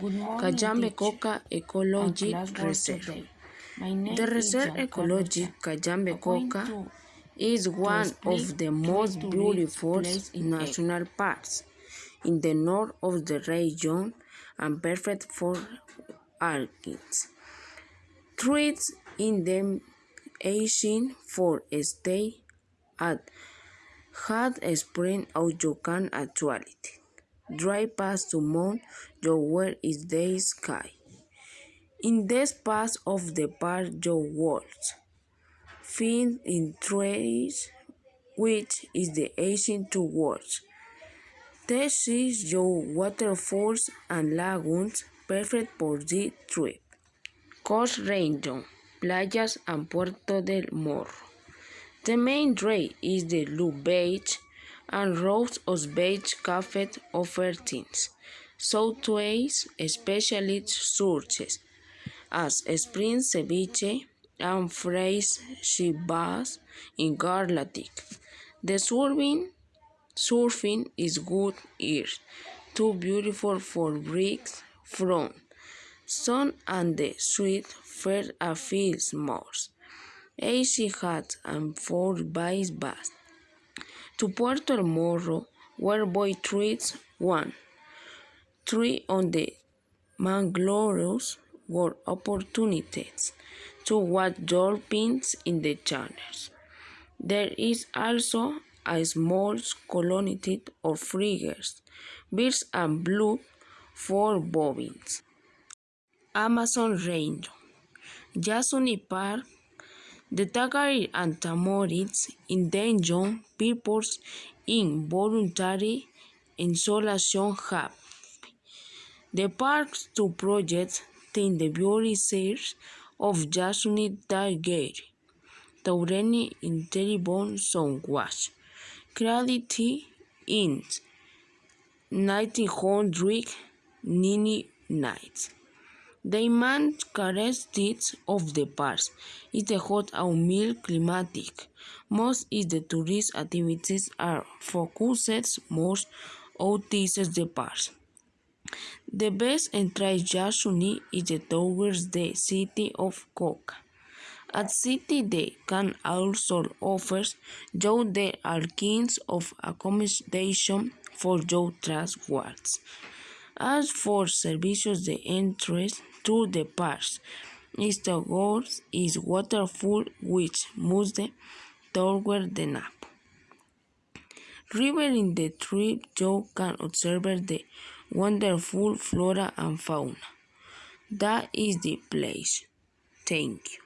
Good morning, Cayambe Coca and Ecologic class Reserve. today. My name The Reserve Ecologic Chan. Cayambe I'm going Coca is one of the most beautiful national parks in the north of the region and perfect for archids. Trees in the Asian for stay at hot spring of Yukon actuality. Dry pass to Mount where is the sky. In this part of the park your words find in trees which is the ancient two words. This is your waterfalls and lagoons perfect for this trip. Coast Region, playas and Puerto del Morro. The main trade is the Blue Beach and rows of beach cafes offer things. Southways especially searches as spring ceviche and fresh shibas in Garlatic. The surfing, surfing is good here, too beautiful for bricks from sun and the sweet fair a feels more. Easy hat and four vice bass. To Puerto Morro, where boy treats one. Three on the mangroves were opportunities to watch dolphins in the channels. There is also a small colony of frigates, birds and blue for bobbins. Amazon Range, Yasuni Park, the Tagaeri and Tamorids endangered peoples in voluntary isolation have. The park's two projects in the beauty series of Yasuni Tagaeri, Taureni in Teribon Songwash, created in 1999. The main characteristics of the park is the hot and mild climate. Most of the tourist activities are focused most outside the park. The best Yasuni is towards the city of Coca. At city they can also offer you the kinds of accommodation for your transports. As for services, the entrance to the parks is towards is waterfall which moves toward the nap. River in the trip you can observe the wonderful flora and fauna. That is the place. Thank you.